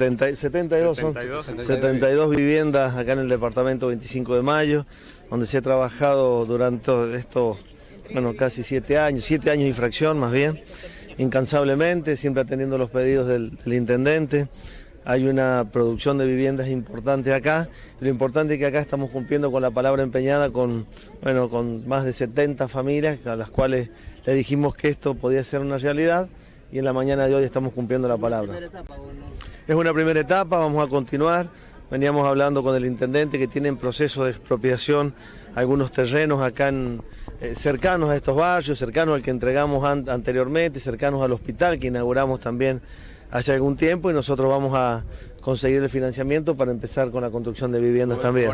70, 72 son 72, 72 viviendas acá en el departamento 25 de mayo, donde se ha trabajado durante estos, bueno, casi siete años, siete años y fracción más bien, incansablemente, siempre atendiendo los pedidos del, del intendente. Hay una producción de viviendas importante acá. Lo importante es que acá estamos cumpliendo con la palabra empeñada con, bueno, con más de 70 familias a las cuales le dijimos que esto podía ser una realidad y en la mañana de hoy estamos cumpliendo la palabra. Es una primera etapa, vamos a continuar. Veníamos hablando con el intendente que tiene en proceso de expropiación algunos terrenos acá en, eh, cercanos a estos barrios, cercanos al que entregamos an- anteriormente, cercanos al hospital que inauguramos también hace algún tiempo y nosotros vamos a conseguir el financiamiento para empezar con la construcción de viviendas también.